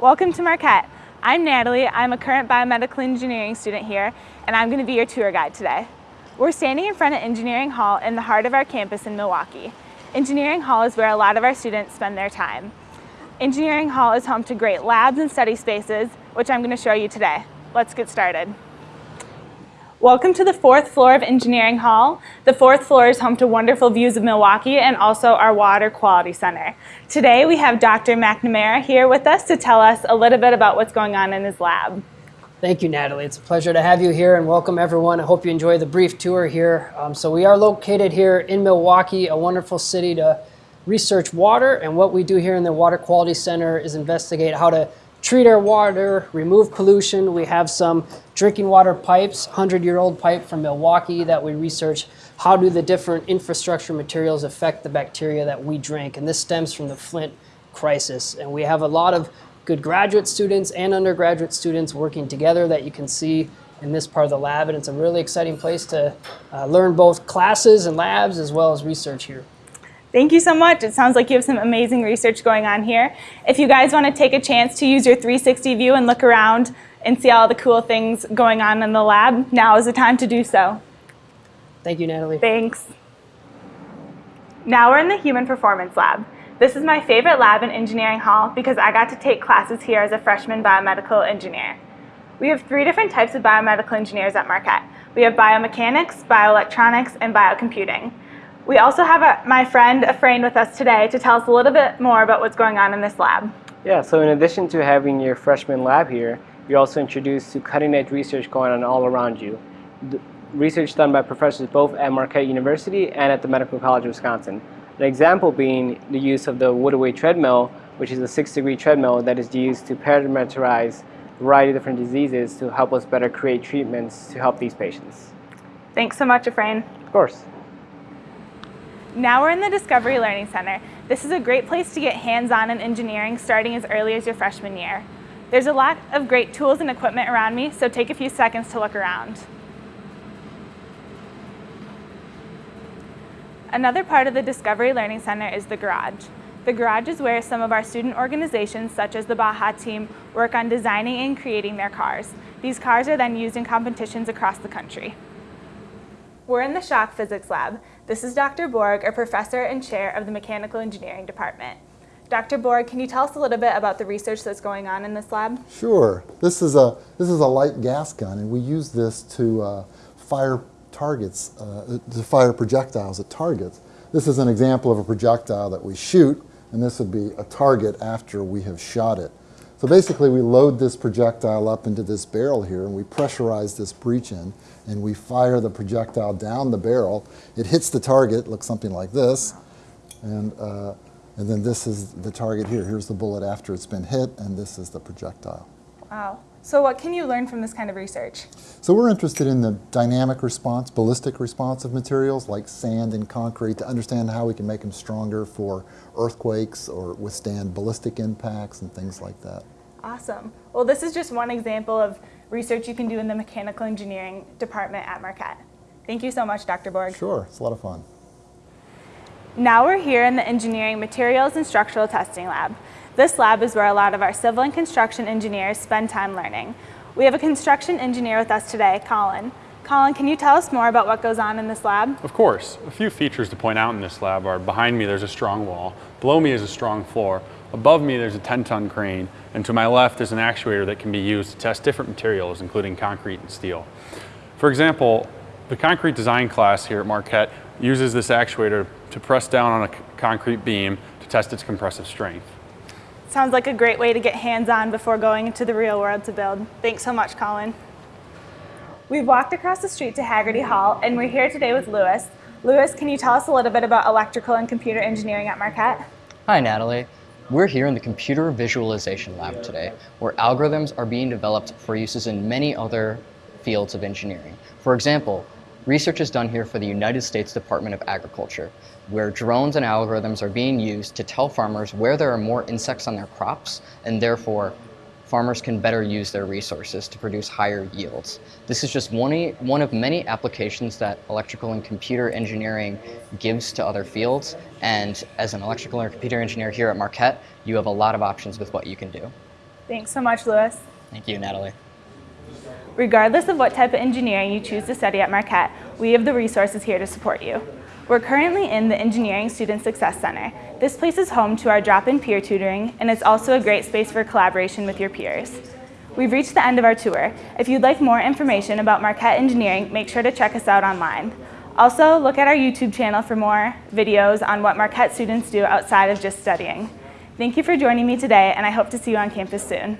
Welcome to Marquette. I'm Natalie. I'm a current biomedical engineering student here, and I'm going to be your tour guide today. We're standing in front of Engineering Hall in the heart of our campus in Milwaukee. Engineering Hall is where a lot of our students spend their time. Engineering Hall is home to great labs and study spaces, which I'm going to show you today. Let's get started. Welcome to the fourth floor of Engineering Hall. The fourth floor is home to wonderful views of Milwaukee and also our Water Quality Center. Today we have Dr. McNamara here with us to tell us a little bit about what's going on in his lab. Thank you, Natalie. It's a pleasure to have you here and welcome everyone. I hope you enjoy the brief tour here. Um, so we are located here in Milwaukee, a wonderful city to research water. And what we do here in the Water Quality Center is investigate how to treat our water, remove pollution. We have some drinking water pipes, 100-year-old pipe from Milwaukee that we research how do the different infrastructure materials affect the bacteria that we drink. And this stems from the Flint crisis. And we have a lot of good graduate students and undergraduate students working together that you can see in this part of the lab. And it's a really exciting place to uh, learn both classes and labs as well as research here. Thank you so much. It sounds like you have some amazing research going on here. If you guys want to take a chance to use your 360 view and look around and see all the cool things going on in the lab, now is the time to do so. Thank you, Natalie. Thanks. Now we're in the Human Performance Lab. This is my favorite lab in Engineering Hall because I got to take classes here as a freshman biomedical engineer. We have three different types of biomedical engineers at Marquette. We have biomechanics, bioelectronics, and biocomputing. We also have a, my friend Efrain with us today to tell us a little bit more about what's going on in this lab. Yeah, so in addition to having your freshman lab here, you're also introduced to cutting edge research going on all around you. The research done by professors both at Marquette University and at the Medical College of Wisconsin. An example being the use of the Woodway treadmill, which is a six degree treadmill that is used to parameterize a variety of different diseases to help us better create treatments to help these patients. Thanks so much, Efrain. Of course. Now we're in the Discovery Learning Center. This is a great place to get hands-on in engineering starting as early as your freshman year. There's a lot of great tools and equipment around me, so take a few seconds to look around. Another part of the Discovery Learning Center is the garage. The garage is where some of our student organizations, such as the Baja team, work on designing and creating their cars. These cars are then used in competitions across the country. We're in the shock physics lab. This is Dr. Borg, a professor and chair of the mechanical engineering department. Dr. Borg, can you tell us a little bit about the research that's going on in this lab? Sure. This is a, this is a light gas gun, and we use this to uh, fire targets, uh, to fire projectiles at targets. This is an example of a projectile that we shoot, and this would be a target after we have shot it. So basically we load this projectile up into this barrel here and we pressurize this breech in and we fire the projectile down the barrel. It hits the target, looks something like this, and, uh, and then this is the target here. Here's the bullet after it's been hit and this is the projectile. Wow. So what can you learn from this kind of research? So we're interested in the dynamic response, ballistic response of materials like sand and concrete to understand how we can make them stronger for earthquakes or withstand ballistic impacts and things like that. Awesome. Well, this is just one example of research you can do in the mechanical engineering department at Marquette. Thank you so much, Dr. Borg. Sure, it's a lot of fun. Now we're here in the Engineering Materials and Structural Testing Lab. This lab is where a lot of our civil and construction engineers spend time learning. We have a construction engineer with us today, Colin. Colin, can you tell us more about what goes on in this lab? Of course. A few features to point out in this lab are behind me there's a strong wall, below me is a strong floor, above me there's a 10-ton crane, and to my left is an actuator that can be used to test different materials, including concrete and steel. For example, the concrete design class here at Marquette uses this actuator to press down on a concrete beam to test its compressive strength. Sounds like a great way to get hands-on before going into the real world to build. Thanks so much, Colin. We've walked across the street to Haggerty Hall, and we're here today with Lewis. Lewis, can you tell us a little bit about electrical and computer engineering at Marquette? Hi, Natalie. We're here in the Computer Visualization Lab today, where algorithms are being developed for uses in many other fields of engineering. For example, research is done here for the United States Department of Agriculture, where drones and algorithms are being used to tell farmers where there are more insects on their crops, and therefore farmers can better use their resources to produce higher yields. This is just one, one of many applications that electrical and computer engineering gives to other fields. And as an electrical and computer engineer here at Marquette, you have a lot of options with what you can do. Thanks so much, Lewis. Thank you, Natalie. Regardless of what type of engineering you choose to study at Marquette, we have the resources here to support you. We're currently in the Engineering Student Success Center. This place is home to our drop-in peer tutoring, and it's also a great space for collaboration with your peers. We've reached the end of our tour. If you'd like more information about Marquette Engineering, make sure to check us out online. Also, look at our YouTube channel for more videos on what Marquette students do outside of just studying. Thank you for joining me today, and I hope to see you on campus soon.